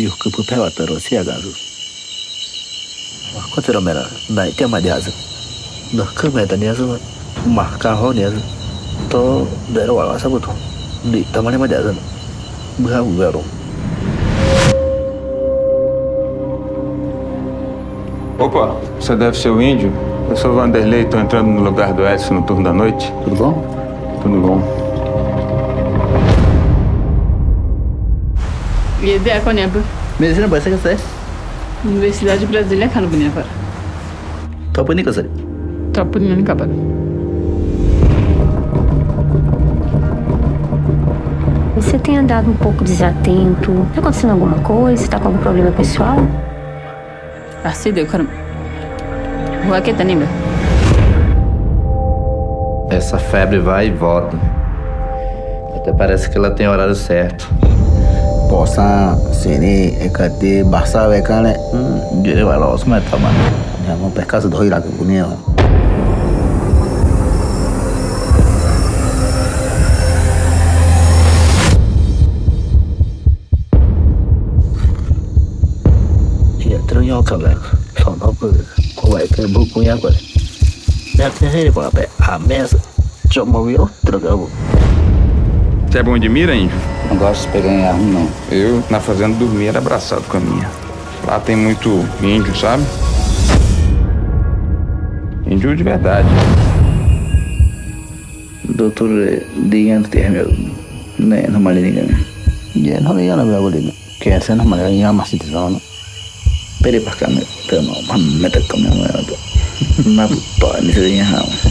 Diu que pupe wa taro sia gazu. Ko tero mera nai te ma diazu. No ke me ta niazu ma ka ho niazu. To dero wa sa buto. Di tamane ma diazu. Buha u vero. Opa, você deve ser o índio? Eu sou o Vanderlei, tô entrando no lugar do Edson no turno da noite. Tudo bom? Tudo bom. Yedi ako ne bu? Medicina ba sai ka sai? Universidade de Brasília kan bu ne fara. To pa ni ka sai. Top ni ka ba. Você tem andado um pouco desatento. Tá acontecendo alguma coisa? Tá com algum problema pessoal? Assim deu cara. Rua que tá nem Essa febre vai e volta. Até parece que ela tem horário certo. kosan sini ikati basah wekane hmm, jadi walau semua taman yang mau PK sudah hilang ke dunia ya terus nyokap lah sono pun kau ke bukunya kau Lihat sini, Pak. Ames, cuma wiro, tergabung. Você é bom de mira, índio? Não gosto de pegar em arma, não. Eu, na fazenda, dormia era abraçado com a minha. Lá tem muito índio, sabe? Índio de verdade. Doutor digan tiene ne no mali digan. Ya no le yana bela bolina. Que hace no mali ya más sitio no. Pero para me pero no me te come no. Na puta ni se diga.